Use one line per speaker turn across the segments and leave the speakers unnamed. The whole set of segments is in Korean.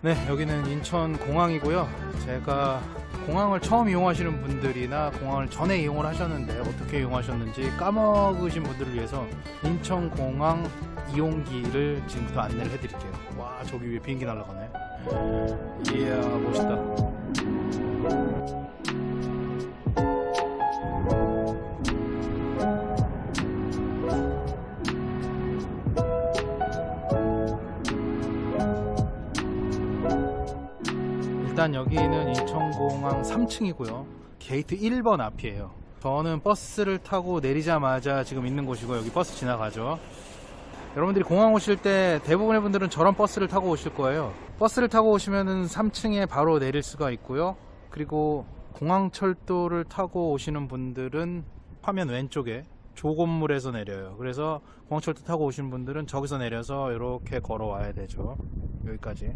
네, 여기는 인천 공항이고요. 제가 공항을 처음 이용하시는 분들이나 공항을 전에 이용을 하셨는데 어떻게 이용하셨는지 까먹으신 분들을 위해서 인천 공항 이용기를 지금부터 안내를 해드릴게요. 와, 저기 위에 비행기 날아가네. 이야, 멋있다. 일단 여기는 인천공항 3층이고요. 게이트 1번 앞이에요. 저는 버스를 타고 내리자마자 지금 있는 곳이고 여기 버스 지나가죠. 여러분들이 공항 오실 때 대부분의 분들은 저런 버스를 타고 오실 거예요. 버스를 타고 오시면은 3층에 바로 내릴 수가 있고요. 그리고 공항철도를 타고 오시는 분들은 화면 왼쪽에 저 건물에서 내려요. 그래서 공항철도 타고 오시는 분들은 저기서 내려서 이렇게 걸어와야 되죠. 여기까지.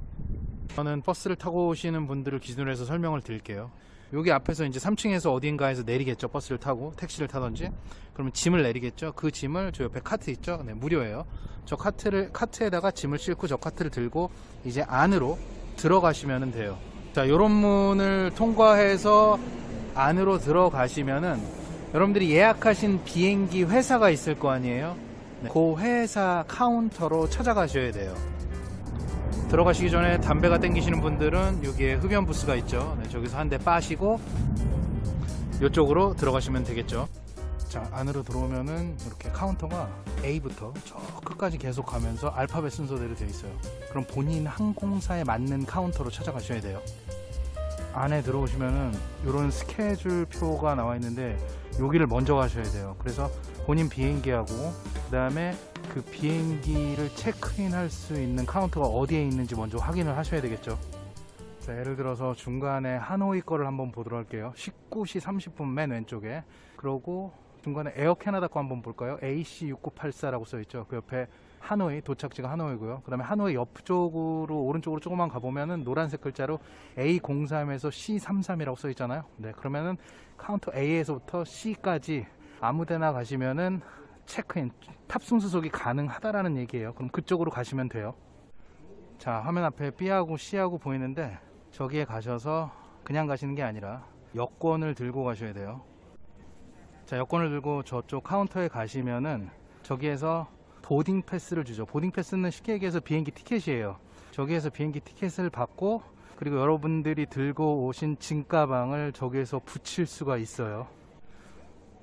저는 버스를 타고 오시는 분들을 기준으로 해서 설명을 드릴게요. 여기 앞에서 이제 3층에서 어딘가에서 내리겠죠. 버스를 타고 택시를 타든지. 그러면 짐을 내리겠죠. 그 짐을 저 옆에 카트 있죠. 네, 무료예요. 저 카트를 카트에다가 짐을 싣고 저 카트를 들고 이제 안으로 들어가시면 돼요. 자, 요런 문을 통과해서 안으로 들어가시면은 여러분들이 예약하신 비행기 회사가 있을 거 아니에요. 네, 그 회사 카운터로 찾아가셔야 돼요. 들어가시기 전에 담배가 땡기시는 분들은 여기에 흡연 부스가 있죠. 네, 저기서 한 대 빠시고 이쪽으로 들어가시면 되겠죠. 자 안으로 들어오면은 이렇게 카운터가 A부터 저 끝까지 계속 가면서 알파벳 순서대로 되어 있어요. 그럼 본인 항공사에 맞는 카운터로 찾아가셔야 돼요. 안에 들어오시면은 이런 스케줄 표가 나와 있는데 여기를 먼저 가셔야 돼요. 그래서 본인 비행기하고 그 다음에 그 비행기를 체크인 할 수 있는 카운터가 어디에 있는지 먼저 확인을 하셔야 되겠죠. 자, 예를 들어서 중간에 하노이 거를 한번 보도록 할게요. 19시 30분 맨 왼쪽에. 그러고 중간에 Air Canada 거 한번 볼까요? AC6984라고 써 있죠. 그 옆에 하노이 도착지가 하노이고요. 그다음에 하노이 옆쪽으로 오른쪽으로 조금만 가보면은 노란색 글자로 A03에서 C33이라고 써 있잖아요. 네, 그러면은 카운터 A에서부터 C까지 아무데나 가시면은 체크인 탑승 수속이 가능하다라는 얘기예요. 그럼 그쪽으로 가시면 돼요. 자, 화면 앞에 B하고 C하고 보이는데 저기에 가셔서 그냥 가시는 게 아니라 여권을 들고 가셔야 돼요. 자, 여권을 들고 저쪽 카운터에 가시면은 저기에서 boarding pass를 주죠. boarding pass는 쉽게 얘기해서 비행기 티켓이에요. 저기에서 비행기 티켓을 받고 그리고 여러분들이 들고 오신 짐가방을 저기에서 부칠 수가 있어요.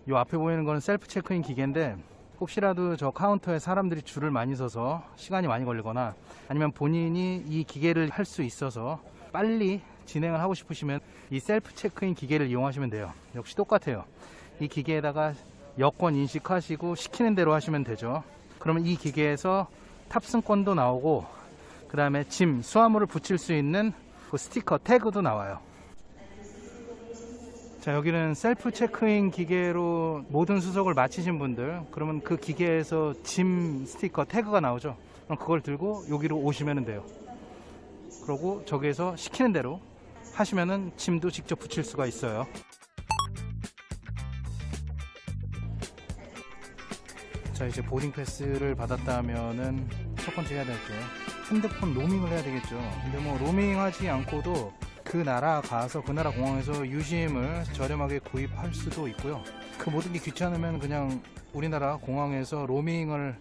이 앞에 보이는 거는 셀프 체크인 기계인데 혹시라도 저 카운터에 사람들이 줄을 많이 서서 시간이 많이 걸리거나 아니면 본인이 이 기계를 할 수 있어서 빨리 진행을 하고 싶으시면 이 셀프 체크인 기계를 이용하시면 돼요. 역시 똑같아요. 이 기계에다가 여권 인식하시고 시키는 대로 하시면 되죠. 그러면 이 기계에서 탑승권도 나오고 그 다음에 짐, 수화물을 붙일 수 있는 그 스티커 태그도 나와요. 자 여기는 셀프 체크인 기계로 모든 수속을 마치신 분들 그러면 그 기계에서 짐 스티커 태그가 나오죠? 그럼 그걸 들고 여기로 오시면 돼요. 그러고 저기에서 시키는 대로 하시면은 짐도 직접 붙일 수가 있어요 자 이제 보딩 패스를 받았다면은 첫 번째 해야 될 게 핸드폰 로밍을 해야 되겠죠 근데 뭐 로밍하지 않고도 그 나라 가서 그 나라 공항에서 유심을 저렴하게 구입할 수도 있고요. 그 모든 게 귀찮으면 그냥 우리나라 공항에서 로밍을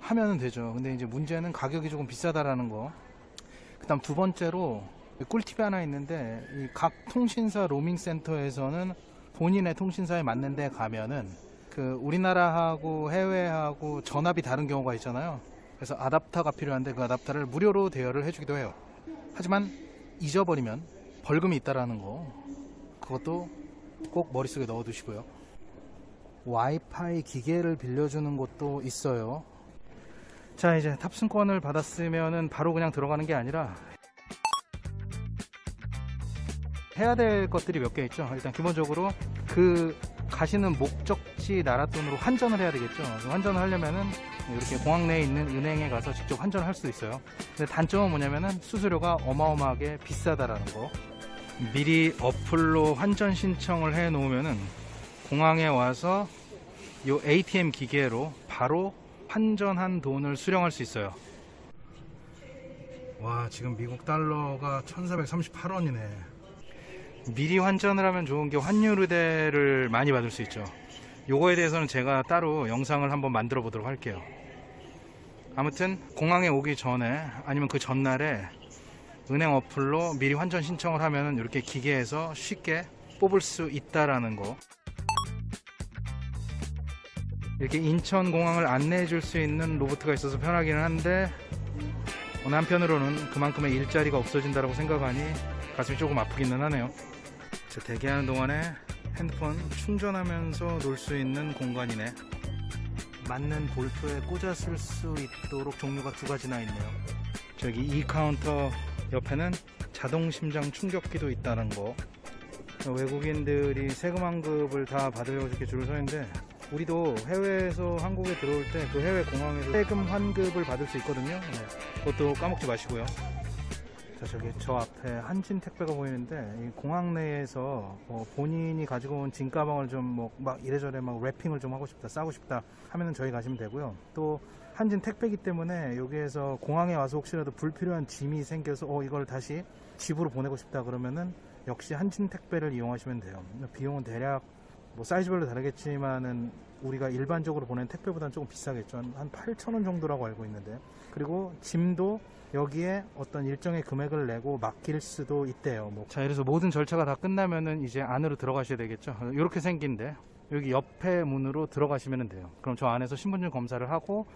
하면 되죠. 근데 이제 문제는 가격이 조금 비싸다라는 거. 그 다음 두 번째로 꿀팁이 하나 있는데 이각 통신사 로밍 센터에서는 본인의 통신사에 맞는 데 가면은 그 우리나라하고 해외하고 전압이 다른 경우가 있잖아요. 그래서 아답터가 필요한데 그 아답터를 무료로 대여를 해주기도 해요. 하지만 잊어버리면 벌금이 있다라는 거 그것도 꼭 머릿속에 넣어 두시고요 와이파이 기계를 빌려주는 곳도 있어요 자 이제 탑승권을 받았으면 바로 그냥 들어가는 게 아니라 해야 될 것들이 몇 개 있죠 일단 기본적으로 그 가시는 목적 지 나라 돈으로 환전을 해야 되겠죠. 환전을 하려면은 이렇게 공항 내에 있는 은행에 가서 직접 환전을 할 수 있어요. 근데 단점은 뭐냐면은 수수료가 어마어마하게 비싸다라는 거. 미리 어플로 환전 신청을 해 놓으면은 공항에 와서 이 ATM 기계로 바로 환전한 돈을 수령할 수 있어요. 와 지금 미국 달러가 1438원이네. 미리 환전을 하면 좋은 게 환율 의대를 많이 받을 수 있죠 요거에 대해서는 제가 따로 영상을 한번 만들어 보도록 할게요. 아무튼 공항에 오기 전에 아니면 그 전날에 은행 어플로 미리 환전 신청을 하면 이렇게 기계에서 쉽게 뽑을 수 있다라는 거. 이렇게 인천공항을 안내해 줄 수 있는 로봇가 있어서 편하기는 한데 어느 한편으로는 그만큼의 일자리가 없어진다고 생각하니 가슴이 조금 아프기는 하네요. 자, 대기하는 동안에 핸드폰 충전하면서 놀 수 있는 공간이네 맞는 볼트에 꽂아 쓸 수 있도록 종류가 두 가지나 있네요 저기 이 카운터 옆에는 자동 심장 충격기도 있다는 거 외국인들이 세금 환급을 다 받으려고 이렇게 줄을 서 있는데 우리도 해외에서 한국에 들어올 때 그 해외 공항에서 세금 환급을 받을 수 있거든요. 네. 그것도 까먹지 마시고요. 자, 저기 저 앞에 한진 택배가 보이는데 이 공항 내에서 뭐 본인이 가지고 온짐 가방을 좀 뭐 막 이래저래 막 랩핑을 좀 하고 싶다, 싸고 싶다 하면은 저희 가시면 되고요. 또 한진 택배기 때문에 여기에서 공항에 와서 혹시라도 불필요한 짐이 생겨서 어 이걸 다시 집으로 보내고 싶다 그러면은 역시 한진 택배를 이용하시면 돼요. 비용은 대략 뭐 사이즈별로 다르겠지만은 우리가 일반적으로 보낸 택배보다는 조금 비싸겠죠. 한 8,000원 정도라고 알고 있는데. 그리고 짐도 여기에 어떤 일정의 금액을 내고 맡길 수도 있대요. 뭐. 자, 그래서 모든 절차가 다 끝나면은 이제 안으로 들어가셔야 되겠죠. 이렇게 생긴데 여기 옆에 문으로 들어가시면 돼요. 그럼 저 안에서 신분증 검사를 하고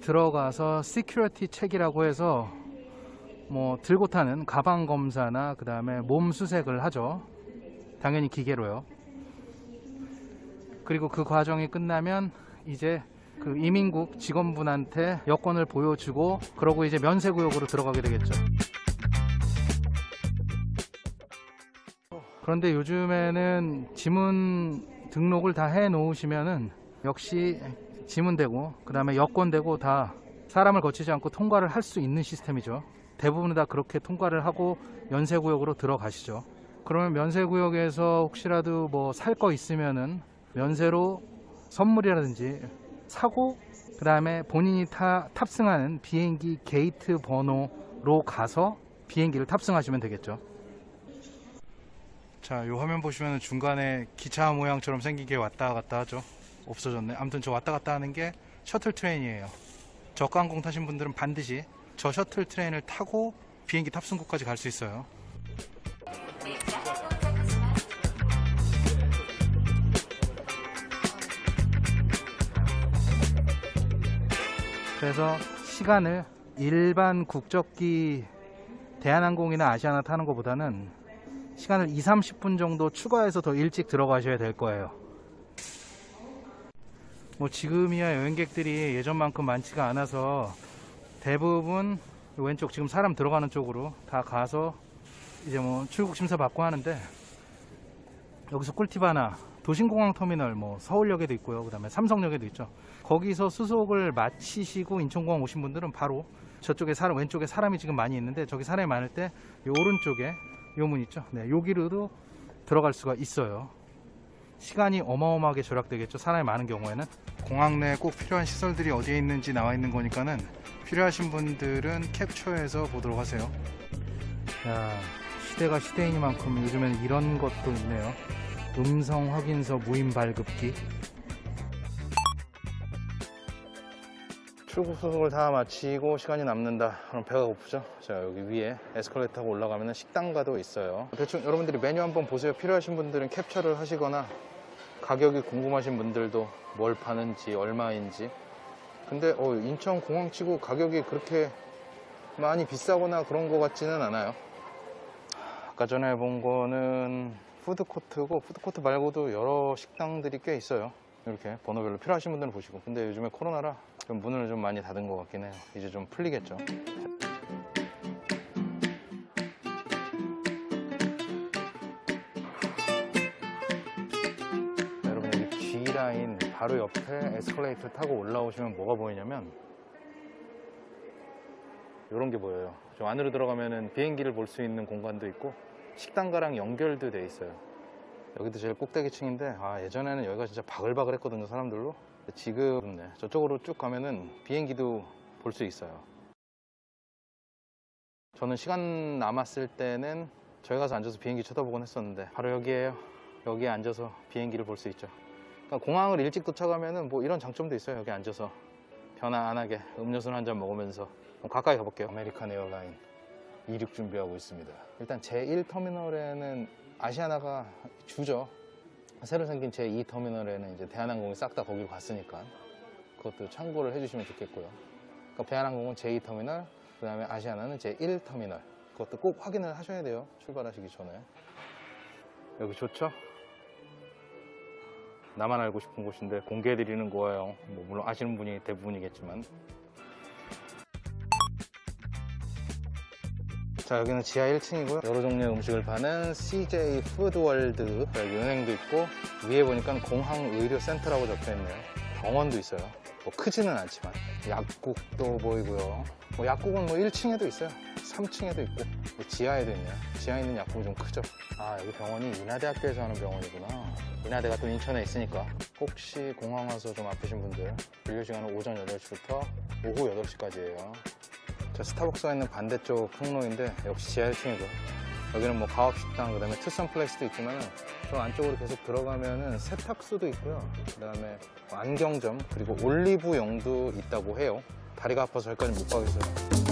들어가서 security check이라고 해서 뭐 들고 타는 가방 검사나 그 다음에 몸 수색을 하죠. 당연히 기계로요. 그리고 그 과정이 끝나면 이제 그 이민국 직원분한테 여권을 보여주고 그러고 이제 면세구역으로 들어가게 되겠죠. 그런데 요즘에는 지문 등록을 다 해 놓으시면은 역시 지문 되고 그 다음에 여권 되고 다 사람을 거치지 않고 통과를 할 수 있는 시스템이죠. 대부분 다 그렇게 통과를 하고 면세구역으로 들어가시죠. 그러면 면세구역에서 혹시라도 뭐 살 거 있으면은 면세로 선물이라든지 사고 그 다음에 본인이 타, 탑승하는 비행기 게이트 번호로 가서 비행기를 탑승하시면 되겠죠. 자, 요 화면 보시면 중간에 기차 모양처럼 생긴 게 왔다 갔다 하죠. 없어졌네. 아무튼 저 왔다 갔다 하는 게 shuttle train이에요. 저가항공 타신 분들은 반드시 저 셔틀 트레인을 타고 비행기 탑승구까지 갈 수 있어요. 그래서 시간을 일반 국적기 대한항공이나 아시아나 타는 것보다는 시간을 2, 30분 정도 추가해서 더 일찍 들어가셔야 될 거예요. 뭐 지금이야 여행객들이 예전만큼 많지가 않아서 대부분 왼쪽 지금 사람 들어가는 쪽으로 다 가서 이제 뭐 출국 심사 받고 하는데 여기서 꿀팁 하나 도심공항 터미널 뭐 서울역에도 있고요. 그 다음에 삼성역에도 있죠. 거기서 수속을 마치시고 인천공항 오신 분들은 바로 저쪽에 사람 왼쪽에 사람이 지금 많이 있는데 저기 사람이 많을 때 이 오른쪽에 요 문 있죠? 네 여기로도 들어갈 수가 있어요. 시간이 어마어마하게 절약되겠죠. 사람이 많은 경우에는. 공항 내에 꼭 필요한 시설들이 어디에 있는지 나와 있는 거니까는 필요하신 분들은 캡처해서 보도록 하세요. 야 시대가 시대이니만큼 요즘엔 이런 것도 있네요 음성 확인서 무인 발급기. 출국 수속을 다 마치고 시간이 남는다. 그럼 배가 고프죠? 자 여기 위에 에스컬레이터 타고 올라가면 식당가도 있어요. 대충 여러분들이 메뉴 한번 보세요. 필요하신 분들은 캡처를 하시거나 가격이 궁금하신 분들도 뭘 파는지 얼마인지. 근데 어, 인천 공항치고 가격이 그렇게 많이 비싸거나 그런 것 같지는 않아요. 아까 전에 본 거는 푸드코트고 푸드코트 말고도 여러 식당들이 꽤 있어요. 이렇게 번호별로 필요하신 분들은 보시고. 근데 요즘에 코로나라 좀 문을 좀 많이 닫은 것 같긴 해요. 이제 좀 풀리겠죠. 여러분 여기 G라인 바로 옆에 에스컬레이터 타고 올라오시면 뭐가 보이냐면 이런 게 보여요. 좀 안으로 들어가면은 비행기를 볼 수 있는 공간도 있고 식당가랑 연결도 돼 있어요 여기도 제일 꼭대기층인데 아 예전에는 여기가 진짜 바글바글 했거든요 사람들로 지금 네, 저쪽으로 쭉 가면은 비행기도 볼 수 있어요 저는 시간 남았을 때는 저희 가서 앉아서 비행기 쳐다보곤 했었는데 바로 여기에요. 여기에 앉아서 비행기를 볼 수 있죠. 그러니까 공항을 일찍 도착하면은 뭐 이런 장점도 있어요. 여기 앉아서 편안하게 음료수 한 잔 먹으면서 가까이 가볼게요. American Airline 이륙 준비하고 있습니다. 일단 제1터미널에는 아시아나가 주죠. 새로 생긴 제2터미널에는 이제 대한항공이 싹 다 거기로 갔으니까 그것도 참고를 해주시면 좋겠고요. 그러니까 대한항공은 제2터미널, 그 다음에 아시아나는 제1터미널. 그것도 꼭 확인을 하셔야 돼요. 출발하시기 전에. 여기 좋죠? 나만 알고 싶은 곳인데 공개해드리는 거예요. 뭐 물론 아시는 분이 대부분이겠지만. 자 여기는 지하 1층이고요. 여러 종류의 음식을 파는 CJ 푸드월드 여기 은행도 있고 위에 보니까 공항의료센터라고 적혀있네요. 병원도 있어요. 뭐 크지는 않지만 약국도 보이고요. 뭐 약국은 뭐 1층에도 있어요. 3층에도 있고 뭐 지하에도 있네요. 지하에 있는 약국이 좀 크죠. 아 여기 병원이 인하대학교에서 하는 병원이구나. 인하대가 또 인천에 있으니까 혹시 공항 와서 좀 아프신 분들 진료 시간은 오전 8시부터 오후 8시까지예요. 저 스타벅스가 있는 반대쪽 통로인데 역시 지하 1층이고 여기는 뭐 가업식당 그다음에 투썸 플레이스도 있지만 저 안쪽으로 계속 들어가면은 세탁소도 있고요. 그다음에 뭐 안경점 그리고 올리브영도 있다고 해요. 다리가 아파서 여기까지 못 가겠어요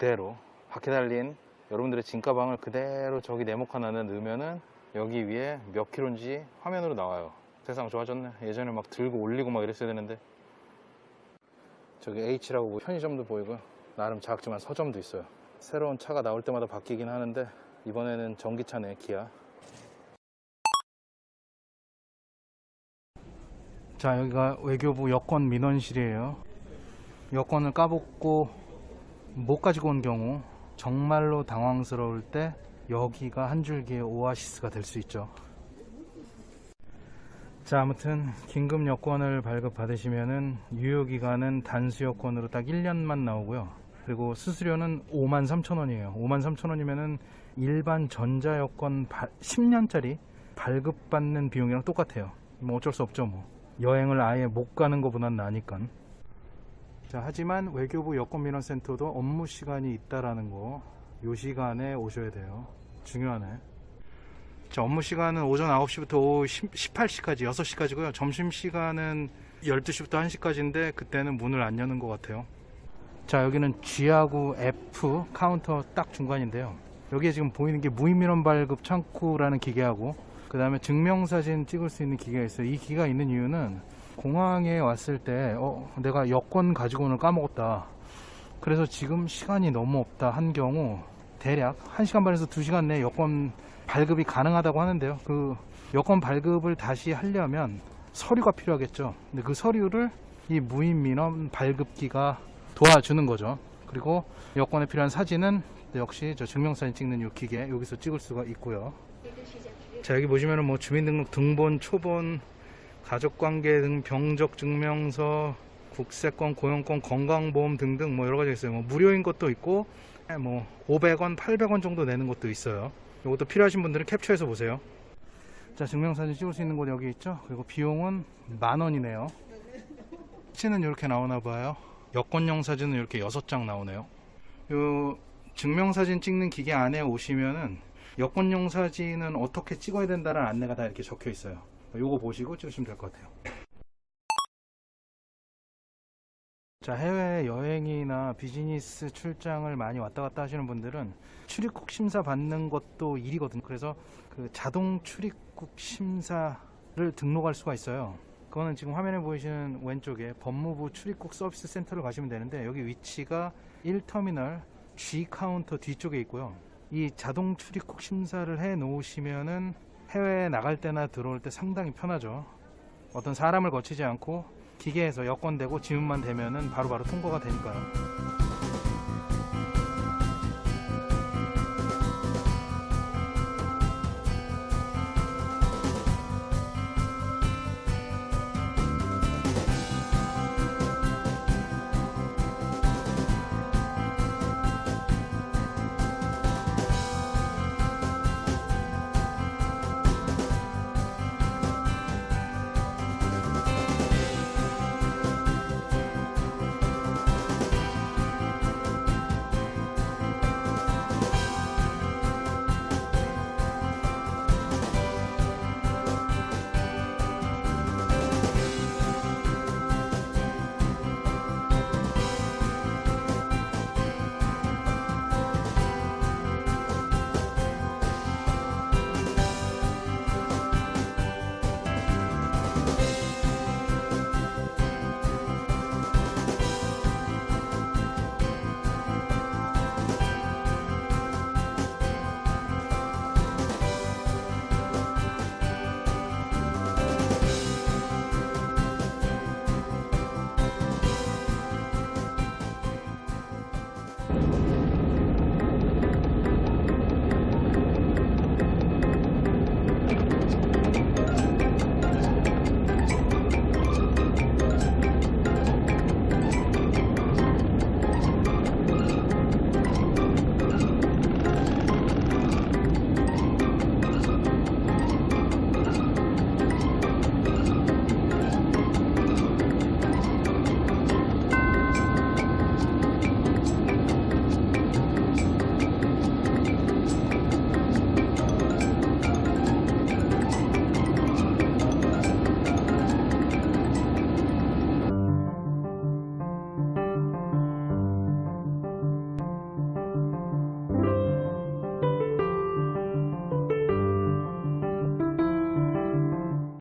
그대로 바퀴 달린 여러분들의 진가방을 그대로 저기 네모칸 안에 넣으면은 여기 위에 몇 킬로인지 화면으로 나와요. 세상 좋아졌네. 예전에 막 들고 올리고 막 이랬어야 되는데. 저기 H라고 뭐 편의점도 보이고요. 나름 작지만 서점도 있어요. 새로운 차가 나올 때마다 바뀌긴 하는데 이번에는 전기차네, 기아. 자, 여기가 외교부 여권 민원실이에요. 여권을 까먹고 못 가지고 온 경우 정말로 당황스러울 때 여기가 한 줄기의 오아시스가 될 수 있죠. 자, 아무튼 긴급 여권을 발급 받으시면은 유효 기간은 단수 여권으로 딱 1년만 나오고요. 그리고 수수료는 5만 3천 원이에요. 5만 3천 원이면은 일반 전자 여권 10년짜리 발급받는 비용이랑 똑같아요. 뭐 어쩔 수 없죠, 뭐. 여행을 아예 못 가는 것보단 나으니까. 자, 하지만 외교부 여권민원센터도 업무 시간이 있다라는 거, 요 시간에 오셔야 돼요. 중요하네. 자, 업무 시간은 오전 9시부터 오후 18시까지, 6시까지고요. 점심 시간은 12시부터 1시까지인데 그때는 문을 안 여는 것 같아요. 자, 여기는 G하고 F 카운터 딱 중간인데요. 여기에 지금 보이는 게 무인민원 발급 창구라는 기계하고 그 다음에 증명사진 찍을 수 있는 기계가 있어요. 이 기계가 있는 이유는 공항에 왔을 때 어, 내가 여권 가지고 오늘 까먹었다. 그래서 지금 시간이 너무 없다 한 경우 대략 1시간 반에서 2시간 내에 여권 발급이 가능하다고 하는데요. 그 여권 발급을 다시 하려면 서류가 필요하겠죠. 근데 그 서류를 이 무인민원 발급기가 도와주는 거죠. 그리고 여권에 필요한 사진은 역시 저 증명사진 찍는 이 기계 여기서 찍을 수가 있고요. 자 여기 보시면은 뭐 주민등록 등본, 초본, 가족관계 등 병적 증명서, 국세권, 고용권, 건강보험 등등 뭐 여러 가지 있어요. 뭐 무료인 것도 있고 뭐 500원, 800원 정도 내는 것도 있어요. 이것도 필요하신 분들은 캡처해서 보세요. 자 증명사진 찍을 수 있는 곳 여기 있죠. 그리고 비용은 만 원이네요. 사진은 이렇게 나오나 봐요. 여권용 사진은 이렇게 6장 나오네요. 요 증명사진 찍는 기계 안에 오시면은 여권용 사진은 어떻게 찍어야 된다는 안내가 다 이렇게 적혀 있어요. 요거 보시고 찍으시면 될 것 같아요. 자, 해외 여행이나 비즈니스 출장을 많이 왔다 갔다 하시는 분들은 출입국 심사 받는 것도 일이거든요. 그래서 그 자동 출입국 심사를 등록할 수가 있어요. 그거는 지금 화면에 보이시는 왼쪽에 법무부 출입국 서비스 센터를 가시면 되는데 여기 위치가 1터미널 G 카운터 뒤쪽에 있고요. 이 자동 출입국 심사를 해 놓으시면은 해외에 나갈 때나 들어올 때 상당히 편하죠. 어떤 사람을 거치지 않고 기계에서 여권 대고 지문만 대면은 바로바로 통과가 되니까요.